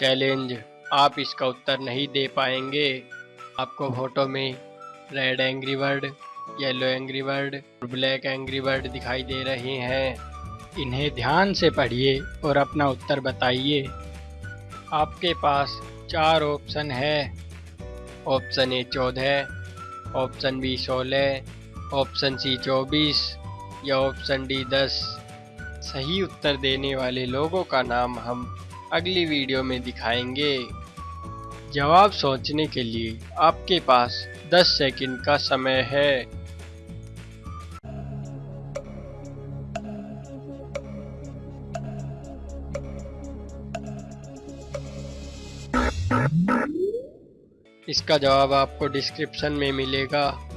Challenge आप इसका उत्तर नहीं दे पाएँगे। आपको फ़ोटो में red angry bird yellow angry bird और ब्लैक एंग्री बर्ड दिखाई दे रहे हैं। इन्हें ध्यान से पढ़िए और अपना उत्तर बताइए। आपके पास चार ऑप्शन है। ऑप्शन ए चौदह, ऑप्शन बी सोलह, ऑप्शन सी चौबीस या ऑप्शन डी दस। सही उत्तर देने वाले लोगों का नाम हम अगली वीडियो में दिखाएँगे। जवाब सोचने के लिए आपके पास 10 सेकंड का समय है। इसका जवाब आपको डिस्क्रिप्शन में मिलेगा।